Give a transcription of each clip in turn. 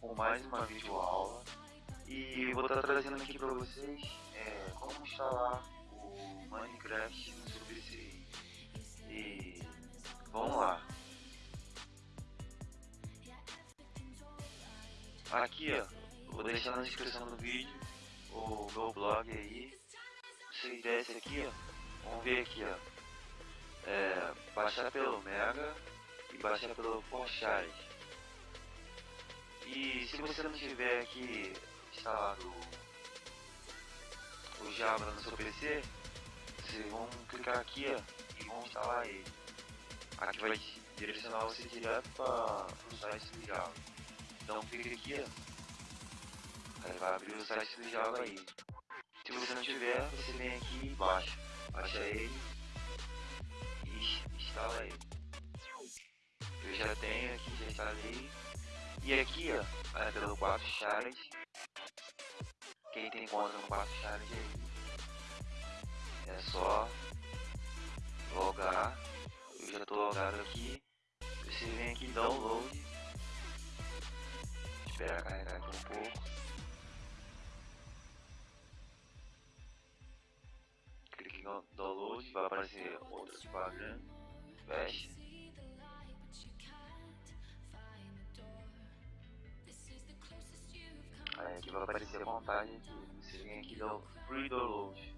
com mais uma videoaula e vou estar trazendo aqui para vocês é, como instalar o Minecraft no seu PC. E vamos lá. Aqui ó, vou deixar na descrição do vídeo o meu blog aí. Vocês descem aqui ó, vamos ver aqui ó. É, baixar pelo Mega e baixar pelo Porchat. E se você não tiver aqui instalado o Java no seu PC, vocês vão clicar aqui ó, e vão instalar ele. Aqui vai direcionar você direto para o site do Java. Então clica aqui ó, aí vai abrir o site do Java aí. Se você não tiver, você vem aqui e baixa. Baixa ele e instala ele. Eu já tenho aqui, já instalei. E aqui, ó, é pelo 4 charas. Quem tem conta no 4 charas aí, é só logar. Eu já tô logado aqui. Você vem aqui em download. Espera carregar aqui um pouco. Clique em download, vai aparecer outro propaganda. Fecha. Aparecer montagem aqui. Você vem aqui do Free Download.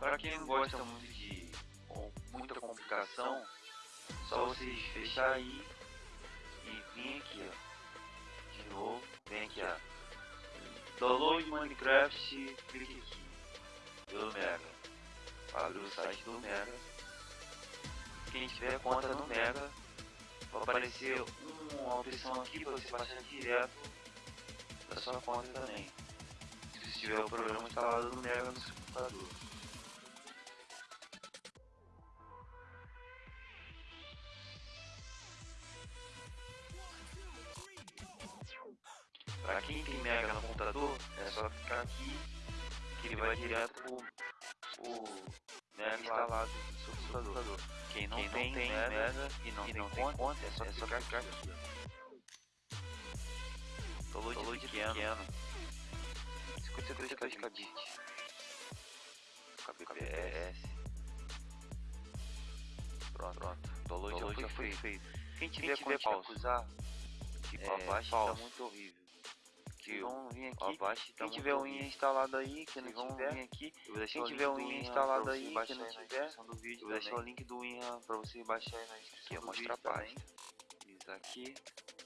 Para quem não gosta muito de muita complicação, só vocês fechar aí e vir aqui ó. De novo, vem aqui ó. Download Minecraft, clique aqui do Mega. Abre o site do Mega. Quem tiver conta no Mega, vai aparecer uma opção aqui para você baixar direto da sua conta também. Se tiver o programa instalado no Mega no seu computador. Para quem tem Mega no computador, é só ficar aqui que ele vai direto pro, pro Mega instalado no seu computador. Quem não, Quem não tem, tem Mega, Mega e não, e não tem, conta, conta, é só, é clicar aqui. Download, Download pequeno. pequeno. 52 kbits. KBPS. Pronto, pronto. Download, já foi feito. Quem tiver, Quem tiver pausa, usar, tipo, é, abaixo tá muito horrível que vão vir aqui. Abaixo, quem tiver o Win instalado aí, que não tiver, vir aqui. Quem tiver o Win instalado aí, que não tiver, do vídeo, vou deixar o link do Win para você baixar aí na descrição. Aqui é mostrar a pasta. Isso aqui,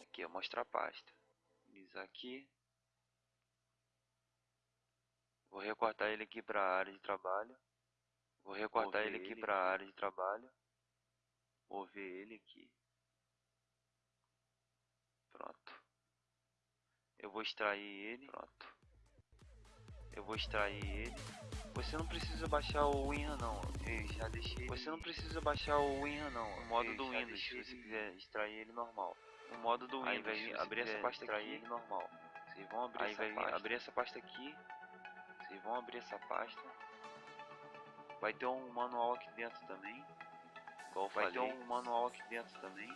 aqui é mostrar a pasta. Isso aqui. Vou recortar ele aqui para a área de trabalho. Vou recortar ele aqui para a área de trabalho. Mover ele aqui. Pronto. Eu vou extrair ele. Pronto. Eu vou extrair ele. Você não precisa baixar o WinRAR não. Eu já deixei. Você não precisa baixar o WinRAR não. O modo eu do Windows, se você quiser extrair ele normal. O modo do Windows, aí vai abrir essa pasta extrair aqui. ele normal. Vocês vão abrir aí essa vai pasta. abrir essa pasta aqui. Vocês vão abrir essa pasta. Vai ter um manual aqui dentro também. Igual vai falei. ter um manual aqui dentro também.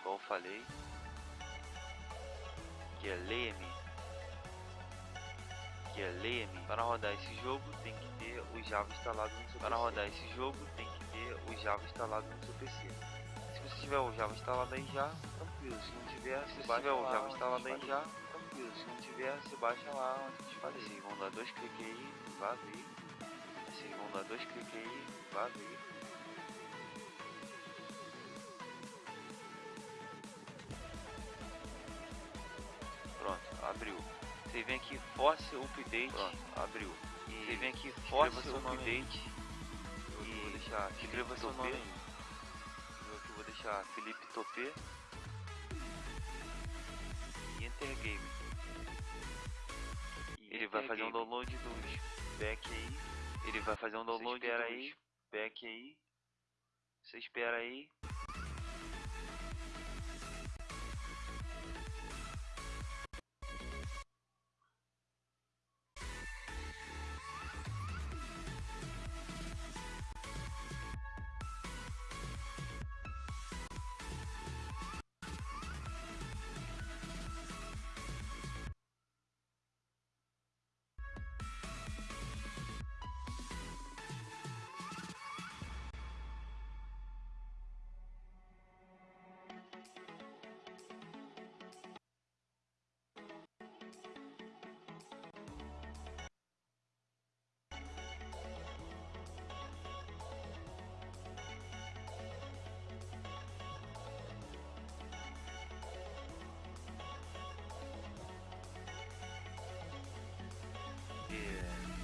Igual eu falei que é leia-me, que é leia-me. Para rodar esse jogo tem que ter o Java instalado no seu Para PC. rodar esse jogo tem que ter o Java instalado no seu PC. Se você tiver o Java instalado aí já, tranquilo. Se não tiver, se você tiver o Java instalado aí já, tranquilo. Se não tiver, você baixa lá onde falei. Vocês vão dar dois cliques aí, vai abrir. Vocês vão dar dois cliques aí, vai abrir. Abriu. Você vem aqui Force Update, Pronto, abriu. E você vem aqui Force Update e vou deixar escreva seu nome. Eu aqui vou deixar Felipe Topê e Enter Game. E ele vai fazer um download dos back aí. Ele vai fazer um download dos aí, back aí. Você espera aí.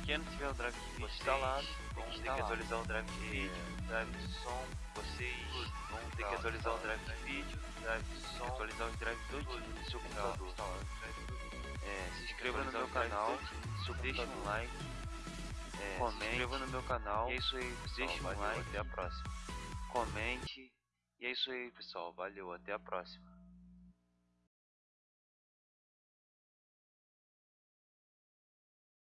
Pequeno tiver o drive de vídeo instalado, tem ter que atualizar o drive de vídeo, drive de som, vocês vão ter que atualizar o drive de vídeo, drive de som, atualizar os drives todinho do seu computador. É, se inscreva no meu canal, deixe um like, é, comente, se inscreva no meu canal, e é isso aí, deixe um like, até a próxima. Comente, e é isso aí pessoal, valeu, até a próxima.